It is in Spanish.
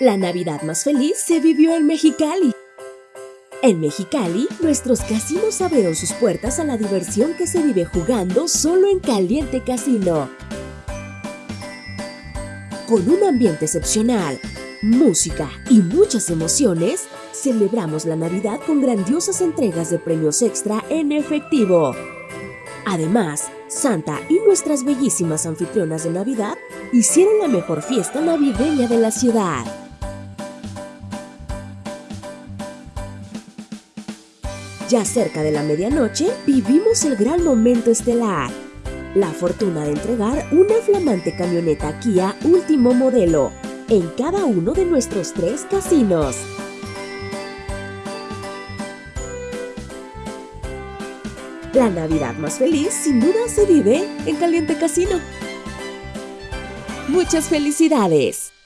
La Navidad más feliz se vivió en Mexicali. En Mexicali, nuestros casinos abrieron sus puertas a la diversión que se vive jugando solo en Caliente Casino. Con un ambiente excepcional, música y muchas emociones, celebramos la Navidad con grandiosas entregas de premios extra en efectivo. Además, Santa y nuestras bellísimas anfitrionas de Navidad hicieron la mejor fiesta navideña de la ciudad. Ya cerca de la medianoche, vivimos el gran momento estelar. La fortuna de entregar una flamante camioneta Kia último modelo en cada uno de nuestros tres casinos. La Navidad más feliz sin duda se vive en Caliente Casino. ¡Muchas felicidades!